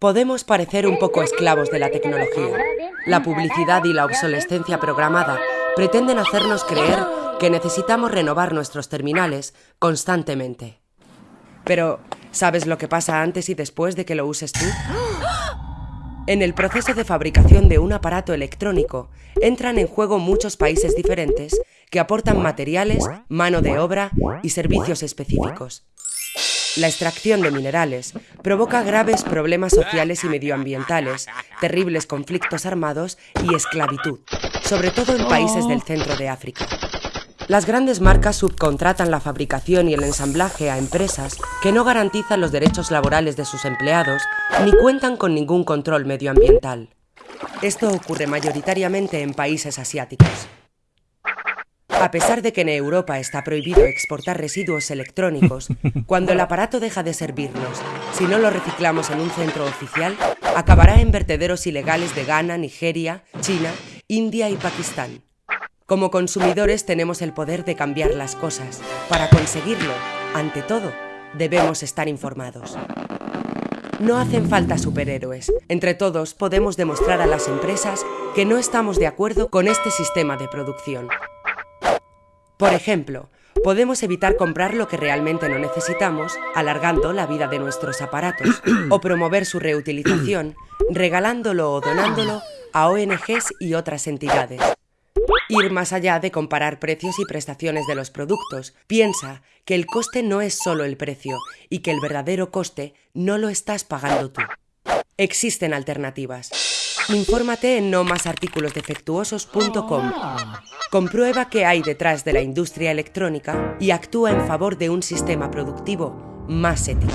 Podemos parecer un poco esclavos de la tecnología. La publicidad y la obsolescencia programada pretenden hacernos creer que necesitamos renovar nuestros terminales constantemente. Pero, ¿sabes lo que pasa antes y después de que lo uses tú? En el proceso de fabricación de un aparato electrónico entran en juego muchos países diferentes que aportan materiales, mano de obra y servicios específicos. La extracción de minerales provoca graves problemas sociales y medioambientales, terribles conflictos armados y esclavitud, sobre todo en países del centro de África. Las grandes marcas subcontratan la fabricación y el ensamblaje a empresas que no garantizan los derechos laborales de sus empleados ni cuentan con ningún control medioambiental. Esto ocurre mayoritariamente en países asiáticos. A pesar de que en Europa está prohibido exportar residuos electrónicos, cuando el aparato deja de servirnos, si no lo reciclamos en un centro oficial, acabará en vertederos ilegales de Ghana, Nigeria, China, India y Pakistán. Como consumidores tenemos el poder de cambiar las cosas. Para conseguirlo, ante todo, debemos estar informados. No hacen falta superhéroes. Entre todos podemos demostrar a las empresas que no estamos de acuerdo con este sistema de producción. Por ejemplo, podemos evitar comprar lo que realmente no necesitamos, alargando la vida de nuestros aparatos, o promover su reutilización, regalándolo o donándolo a ONGs y otras entidades. Ir más allá de comparar precios y prestaciones de los productos, piensa que el coste no es solo el precio y que el verdadero coste no lo estás pagando tú. Existen alternativas. Infórmate en nomasarticulosdefectuosos.com. Comprueba qué hay detrás de la industria electrónica y actúa en favor de un sistema productivo más ético.